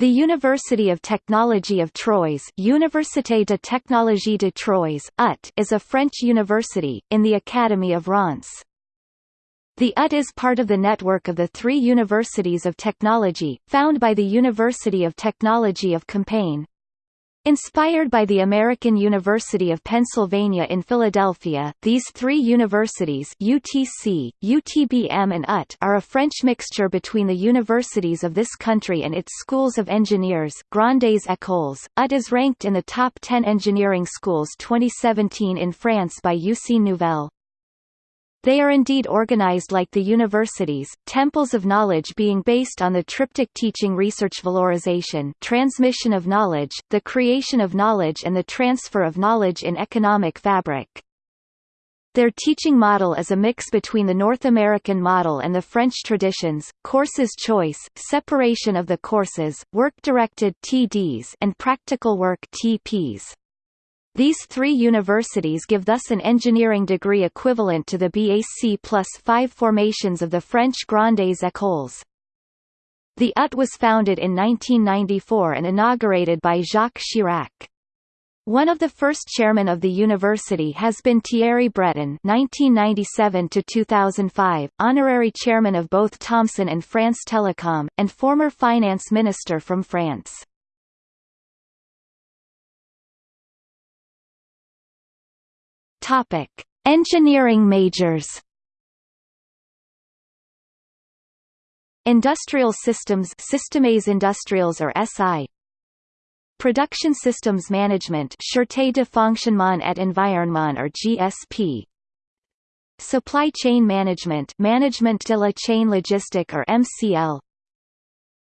The University of Technology of Troyes Université de Technologie de Troyes, UT, is a French university, in the Academy of Reims. The UT is part of the network of the three universities of technology, found by the University of Technology of Compiègne. Inspired by the American University of Pennsylvania in Philadelphia, these three universities UTC, UTBM and UT are a French mixture between the universities of this country and its schools of engineers Grandes Écoles. UT is ranked in the top 10 engineering schools 2017 in France by Usine Nouvelle. They are indeed organized like the universities, temples of knowledge being based on the triptych teaching research valorization transmission of knowledge, the creation of knowledge and the transfer of knowledge in economic fabric. Their teaching model is a mix between the North American model and the French traditions, courses choice, separation of the courses, work-directed TDs and practical work TPs. These three universities give thus an engineering degree equivalent to the BAc plus five formations of the French Grandes Écoles. The UT was founded in 1994 and inaugurated by Jacques Chirac. One of the first chairmen of the university has been Thierry Breton (1997–2005), honorary chairman of both Thomson and France Telecom, and former finance minister from France. Topic: Engineering majors. Industrial Systems Systèmes Industriels or SI Production Systems Management Sûreté de Fonctionnement et Environnement or GSP Supply Chain Management Management de la Chain Logistique or MCL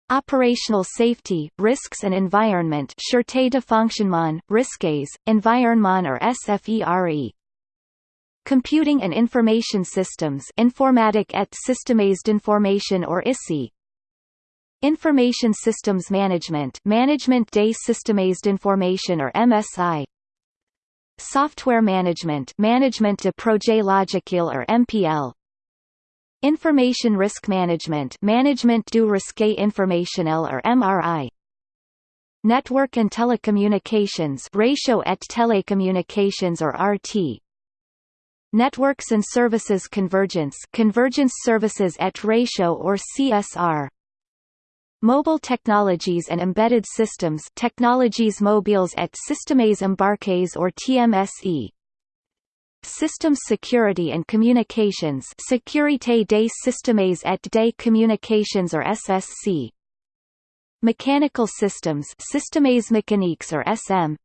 Operational Safety, Risks and Environment Sûreté de Fonctionnement, Risques, Environnement or SFERE Computing and Information Systems Informatique et Systèmes d'Information or ISI Information Systems Management Management des Systèmes d'Information or MSI Software Management Management de Projet Logiciel or MPL Information Risk Management Management du Risque Informationnel or MRI Network and Telecommunications Réseaux et Télécommunications or RT Networks and Services Convergence Convergence Services et Réseaux or CSR Mobile Technologies and Embedded Systems Technologies Mobiles et Systèmes Embarqués or TMSE Systems Security and Communications Sécurité des Systèmes et des Communications or SSC Mechanical Systems Systèmes Mécaniques or SM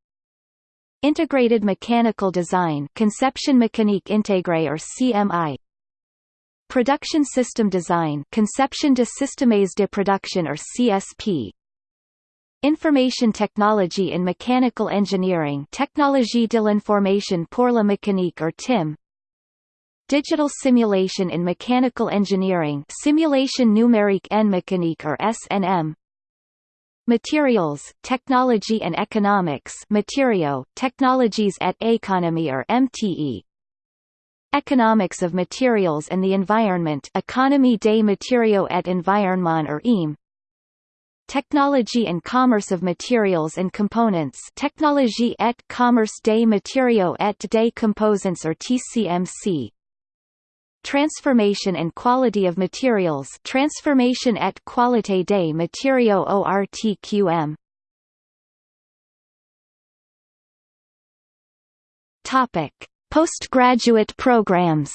Integrated Mechanical Design Conception Mécanique Intégrée or CMI Production System Design Conception de Systèmes de Production or CSP Information Technology in Mechanical Engineering Technologie de l'information pour la mécanique or TIM Digital Simulation in Mechanical Engineering Simulation numérique en mécanique or SNM Materials, Technology and Economics. Matériaux, Technologies at Economy or MTE Economics of Materials and the Environment. Economie des Matériaux et Environnement or EAM Technology and Commerce of Materials and Components. Technologie et Commerce des Matériaux et des Composants or TCMC Transformation and Quality of Materials. Transformation et Qualité des Matériaux ORTQM Topic Postgraduate programs.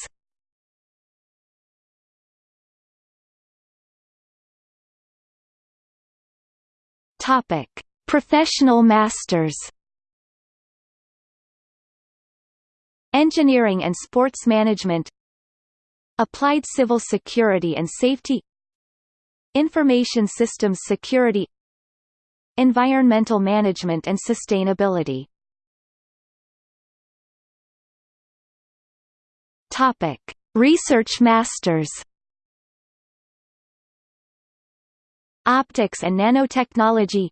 Topic Professional Masters. Engineering and Sports Management Applied Civil Security and Safety Information Systems Security Environmental Management and Sustainability. Topic: Research Masters. Optics and Nanotechnology.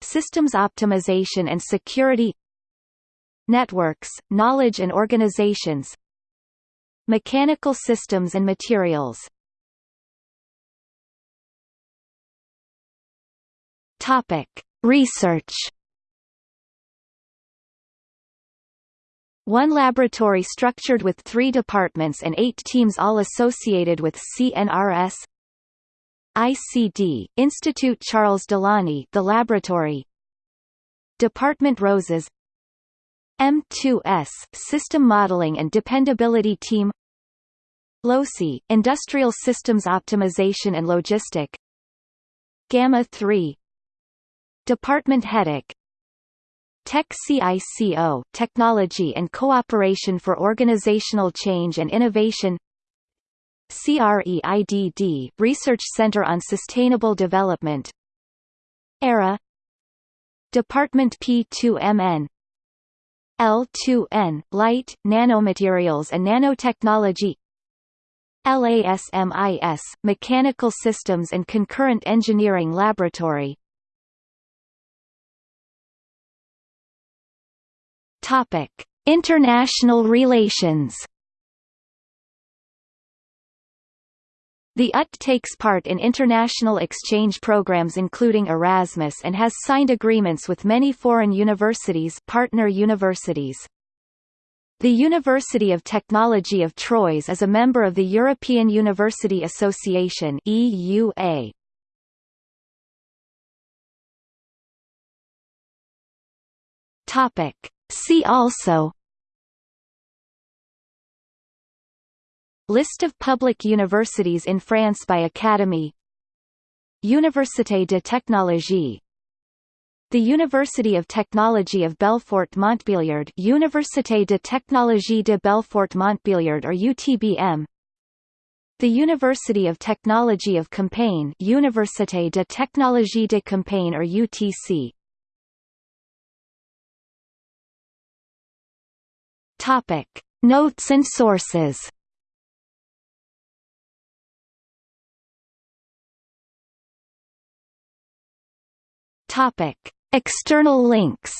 Systems Optimization and Security. Networks, Knowledge and Organizations Mechanical systems and materials Topic: Research. One laboratory structured with three departments and eight teams all associated with CNRS ICD, Institute Charles Delaunay the laboratory Department ROSAS M2S, System Modeling and Dependability Team LOSI, Industrial Systems Optimization and Logistic Gamma 3 Department HETIC Tech CICO Technology and Cooperation for Organizational Change and Innovation CREIDD Research Center on Sustainable Development ERA Department P2MN L2N Light, Nanomaterials and Nanotechnology LASMIS Mechanical Systems and Concurrent Engineering Laboratory Topic: International relations. The UT takes part in international exchange programs including Erasmus and has signed agreements with many foreign universities partner universities. The University of Technology of Troyes is a member of the European University Association EUA. Topic See also List of public universities in France by Academy Université de Technologie. The University of Technology of Belfort-Montbéliard Université de Technologie de Belfort-Montbéliard or UTBM The University of Technology of Compiègne Université de Technologie de Compiègne or UTC Topic: Notes and sources. Topic: External links.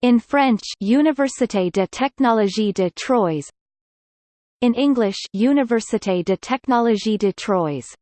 In French Université de Technologie de Troyes. In English Université de Technologie de Troyes